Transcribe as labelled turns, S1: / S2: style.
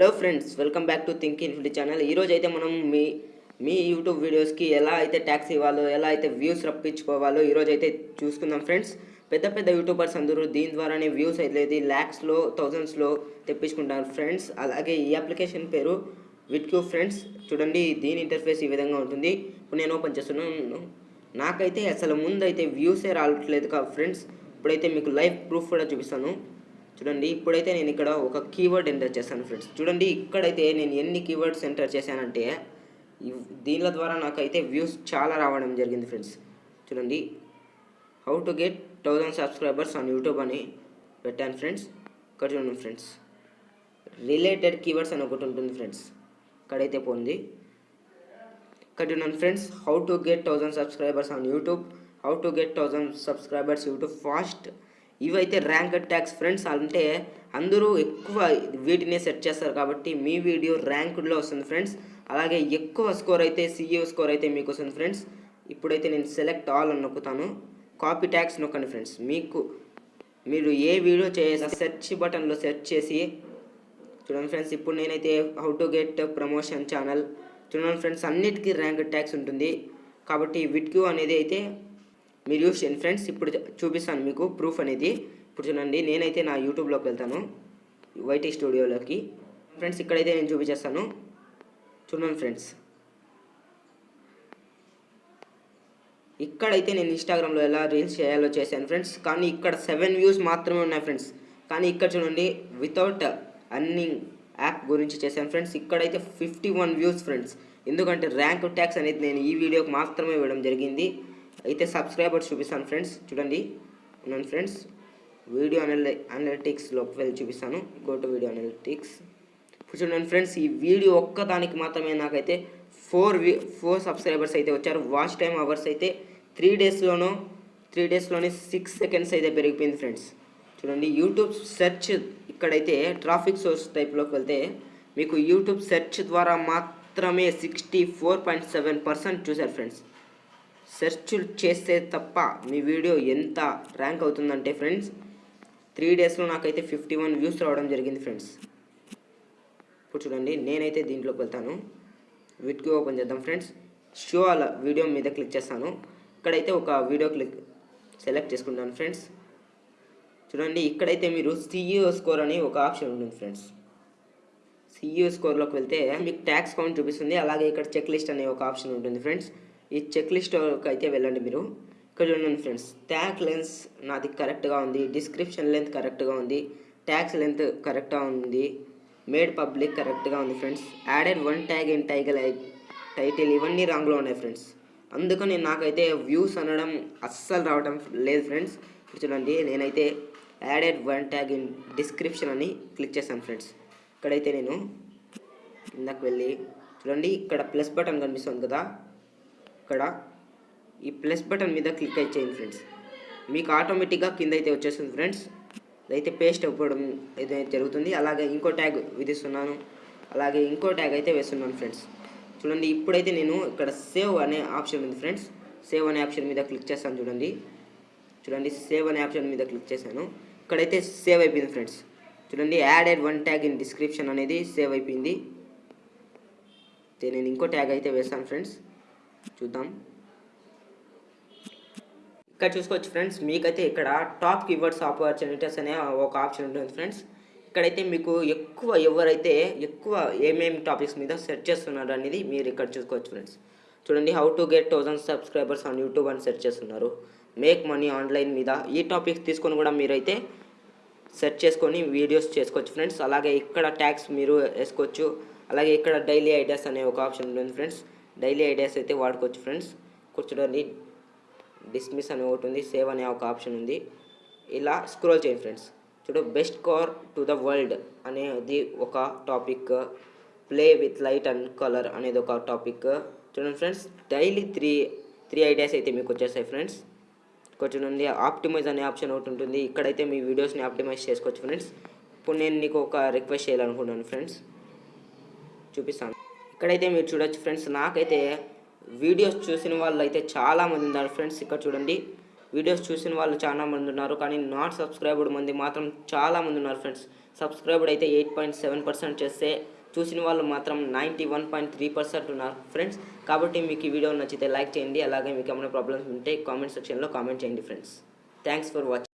S1: Hello friends welcome back to Think Infinity channel ఈరోజు అయితే మనం మీ మీ యూట్యూబ్ వీడియోస్కి ఎలా అయితే ట్యాక్స్ ఇవ్వాలో ఎలా అయితే వ్యూస్ రప్పించుకోవాలో ఈరోజు అయితే చూసుకుందాం ఫ్రెండ్స్ పెద్ద పెద్ద యూట్యూబర్స్ అందరూ దీని ద్వారానే వ్యూస్ అయితే ల్యాక్స్లో థౌజండ్స్లో తెప్పించుకుంటారు ఫ్రెండ్స్ అలాగే ఈ అప్లికేషన్ పేరు విట్క్యూ ఫ్రెండ్స్ చూడండి దీని ఇంటర్ఫేస్ ఈ విధంగా ఉంటుంది. ఇప్పుడు నేను ఓపెన్ చేస్తున్నాను. నాకైతే అసలు ముందైతే వ్యూసే రావట్లేదు కా ఫ్రెండ్స్ ఇప్పుడైతే మీకు లైవ్ ప్రూఫ్ కూడా చూపిస్తాను. చూడండి ఇప్పుడైతే నేను ఇక్కడ ఒక కీవర్డ్ ఎంటర్ చేశాను ఫ్రెండ్స్ చూడండి ఇక్కడైతే నేను ఎన్ని కీవర్డ్స్ ఎంటర్ చేశానంటే దీనిల ద్వారా నాకైతే వ్యూస్ చాలా రావడం జరిగింది ఫ్రెండ్స్ చూడండి how to get thousand subscribers on YouTube అని పెట్టాను ఫ్రెండ్స్ ఇక్కడ చూడండి ఫ్రెండ్స్ రిలేటెడ్ కీవర్డ్స్ అని ఒకటి ఉంటుంది ఫ్రెండ్స్ ఇక్కడైతే పోంది. ఇక్కడ చూడండి friends how to get thousand subscribers on YouTube how to get thousand subscribers YouTube fast ఇవైతే ర్యాంక్ ట్యాక్స్ ఫ్రెండ్స్ అంటే అందరూ ఎక్కువ వీటినే సెట్ చేస్తారు కాబట్టి మీ వీడియో ర్యాంకుడ్లో వస్తుంది ఫ్రెండ్స్. అలాగే ఎక్కువ స్కోర్ అయితే సీఈఓ స్కోర్ అయితే మీకు వస్తుంది ఫ్రెండ్స్. ఇప్పుడైతే నేను సెలెక్ట్ ఆల్ అని నొక్కుతాను. కాపీ ట్యాక్స్ నొక్కండి ఫ్రెండ్స్. మీకు మీరు ఏ వీడియో చేసే సెర్చ్ బటన్లో సెర్చ్ చేసి చూడండి ఫ్రెండ్స్ ఇప్పుడు నేనైతే how to get promotion channel. చూడండి ఫ్రెండ్స్ అన్నిటికీ ర్యాంక్ ట్యాక్స్ ఉంటుంది. కాబట్టి విట్క్యూ అనేది అయితే మీరు యూస్ చేయండి. ఫ్రెండ్స్ ఇప్పుడు చూపిస్తాను మీకు ప్రూఫ్ అనేది. ఇప్పుడు చూడండి నేనైతే నా యూట్యూబ్లోకి వెళ్తాను. వైటీ స్టూడియోలోకి ఫ్రెండ్స్ ఇక్కడైతే నేను చూపించేస్తాను. చూడండి ఫ్రెండ్స్. ఇక్కడైతే నేను ఇన్స్టాగ్రామ్లో ఎలా రీల్స్ చేయాలో చేశాను ఫ్రెండ్స్. కానీ ఇక్కడ సెవెన్ వ్యూస్ మాత్రమే ఉన్నాయి ఫ్రెండ్స్. కానీ ఇక్కడ చూడండి వితౌట్ అర్నింగ్ యాప్ గురించి చేశాను ఫ్రెండ్స్. ఇక్కడైతే ఫిఫ్టీ వన్ వ్యూస్ ఫ్రెండ్స్. ఎందుకంటే ర్యాంక్ ట్యాక్స్ అనేది నేను ఈ వీడియోకి మాత్రమే ఇవ్వడం జరిగింది. అయితే సబ్స్క్రైబర్స్ చూపిస్తాను ఫ్రెండ్స్. చూడండి. ఉన్నాను ఫ్రెండ్స్. వీడియో అనలి అనలిటిక్స్లోకి వెళ్ళి చూపిస్తాను. Go to video analytics. ఇప్పుడు చూడండి ఫ్రెండ్స్ ఈ వీడియో ఒక్కదానికి మాత్రమే నాకైతే ఫోర్ వి ఫోర్ సబ్స్క్రైబర్స్ అయితే వచ్చారు. వాచ్ టైం అవర్స్ అయితే త్రీ డేస్లోనూ త్రీ డేస్లోనే సిక్స్ సెకండ్స్ అయితే పెరిగిపోయింది ఫ్రెండ్స్. చూడండి యూట్యూబ్ సెర్చ్ ఇక్కడైతే ట్రాఫిక్ సోర్స్ టైప్లోకి వెళ్తే మీకు యూట్యూబ్ సెర్చ్ ద్వారా మాత్రమే sixty four point seven percent చూశారు ఫ్రెండ్స్. సెర్చ్ చేస్తే తప్ప మీ వీడియో ఎంత ర్యాంక్ అవుతుందంటే ఫ్రెండ్స్ త్రీ డేస్లో నాకైతే ఫిఫ్టీ వన్ వ్యూస్ రావడం జరిగింది ఫ్రెండ్స్. ఇప్పుడు చూడండి నేనైతే దీంట్లోకి వెళ్తాను. వీటికి ఓపెన్ చేద్దాం ఫ్రెండ్స్. షో అలా వీడియో మీద క్లిక్ చేస్తాను. ఇక్కడైతే ఒక వీడియో క్లిక్ సెలెక్ట్ చేసుకుంటాను ఫ్రెండ్స్. చూడండి ఇక్కడైతే మీరు సిఇఓ స్కోర్ అని ఒక ఆప్షన్ ఉంటుంది ఫ్రెండ్స్. సిఇఓ స్కోర్లోకి వెళ్తే మీకు ట్యాక్స్ కౌంట్ చూపిస్తుంది. అలాగే ఇక్కడ చెక్ లిస్ట్ అనే ఒక ఆప్షన్ ఉంటుంది ఫ్రెండ్స్. ఈ చెక్ లిస్ట్కి అయితే వెళ్ళండి మీరు. ఇక్కడ చూడండి ఫ్రెండ్స్ ట్యాగ్ లెన్స్ నాది కరెక్ట్గా ఉంది డిస్క్రిప్షన్ లెంత్ కరెక్ట్గా ఉంది ట్యాక్స్ లెంత్ కరెక్ట్గా ఉంది మేడ్ పబ్లిక్ కరెక్ట్గా ఉంది friends added one tag in టైగల్ title ఇవన్నీ రాంగ్లో ఉన్నాయి ఫ్రెండ్స్ అందుకని నాకైతే వ్యూస్ అనడం అస్సలు రావడం లేదు ఫ్రెండ్స్ ఇప్పుడు చూడండి నేనైతే added one tag in description అని క్లిక్ చేశాను ఫ్రెండ్స్ ఇక్కడైతే నేను కిందకు వెళ్ళి చూడండి ఇక్కడ ప్లస్ బటన్ కనిపిస్తుంది కదా. ఇక్కడ ఈ ప్లస్ బటన్ మీద క్లిక్ అయితే చేయండి ఫ్రెండ్స్. మీకు ఆటోమేటిక్గా కింద అయితే వచ్చేస్తుంది ఫ్రెండ్స్. అయితే పేస్ట్ అవ్వడం అయితే జరుగుతుంది. అలాగే ఇంకో ట్యాగ్ విధిస్తున్నాను. అలాగే ఇంకో ట్యాగ్ అయితే వేస్తున్నాను ఫ్రెండ్స్. చూడండి ఇప్పుడైతే నేను ఇక్కడ సేవ్ అనే ఆప్షన్ ఉంది ఫ్రెండ్స్. సేవ్ అనే ఆప్షన్ మీద క్లిక్ చేస్తాను చూడండి. చూడండి సేవ్ అనే ఆప్షన్ మీద క్లిక్ చేశాను. ఇక్కడైతే సేవ్ అయిపోయింది ఫ్రెండ్స్. చూడండి added one tag in description అనేది సేవ్ అయిపోయింది. అయితే నేను ఇంకో ట్యాగ్ అయితే వేస్తాను ఫ్రెండ్స్. చూద్దాం. ఇక్కడ చూసుకోవచ్చు ఫ్రెండ్స్ మీకైతే ఇక్కడ టాప్ కీవర్డ్స్ ఆపర్చునిటీస్ అనే ఒక ఆప్షన్ ఉంటుంది ఫ్రెండ్స్. ఇక్కడైతే మీకు ఎక్కువ ఎవరైతే ఎక్కువ ఏమేమి టాపిక్స్ మీద సెర్చ్ చేస్తున్నారు అనేది మీరు ఇక్కడ చూసుకోవచ్చు ఫ్రెండ్స్. చూడండి how to get thousand subscribers on YouTube అని సెర్చ్ చేస్తున్నారు. మేక్ మనీ ఆన్లైన్ మీద ఈ టాపిక్స్ తీసుకొని కూడా మీరైతే సెర్చ్ చేసుకొని వీడియోస్ చేసుకోవచ్చు ఫ్రెండ్స్. అలాగే ఇక్కడ ట్యాగ్స్ మీరు వేసుకోవచ్చు. అలాగే ఇక్కడ డైలీ ఐడియాస్ అనే ఒక ఆప్షన్ ఉంటుంది ఫ్రెండ్స్. డైలీ ఐడియాస్ అయితే వాడుకోవచ్చు ఫ్రెండ్స్. కూర్చోడానికి డిస్మిస్ అని ఒకటి ఉంది సేవ్ అనే ఒక ఆప్షన్ ఉంది. ఇలా స్క్రోల్ చేయండి ఫ్రెండ్స్. చూడు best car to the world అనేది ఒక topic. Play with light and colour అనేది ఒక టాపిక్. చూడండి friends daily three three ideas అయితే మీకు వచ్చేస్తాయి ఫ్రెండ్స్. కొంచెం చూడండి ఆప్టిమైజ్ అనే ఆప్షన్ ఒకటి ఉంటుంది. ఇక్కడైతే మీ వీడియోస్ని ఆప్టిమైజ్ చేసుకోవచ్చు ఫ్రెండ్స్. ఇప్పుడు నేను నీకు ఒక రిక్వెస్ట్ చేయాలనుకుంటున్నాను ఫ్రెండ్స్. చూపిస్తాను. ఇక్కడైతే మీరు చూడొచ్చు ఫ్రెండ్స్ నాకైతే వీడియోస్ చూసిన వాళ్ళు అయితే చాలామంది ఉన్నారు ఫ్రెండ్స్ ఇక్కడ చూడండి. వీడియోస్ చూసిన వాళ్ళు చాలా మంది ఉన్నారు కానీ నాట్ సబ్స్క్రైబ్డ్ మంది మాత్రం చాలామంది ఉన్నారు ఫ్రెండ్స్. సబ్స్క్రైబ్డ్ అయితే ఎయిట్ పాయింట్ సెవెన్ పర్సెంట్ చేస్తే చూసిన వాళ్ళు మాత్రం ninety one point three percent ఉన్నారు ఫ్రెండ్స్. కాబట్టి మీకు ఈ వీడియో నచ్చితే లైక్ చేయండి అలాగే మీకు ఏమైనా ప్రాబ్లమ్స్ ఉంటే కామెంట్ సెక్షన్లో కామెంట్ చేయండి ఫ్రెండ్స్. Thanks for watching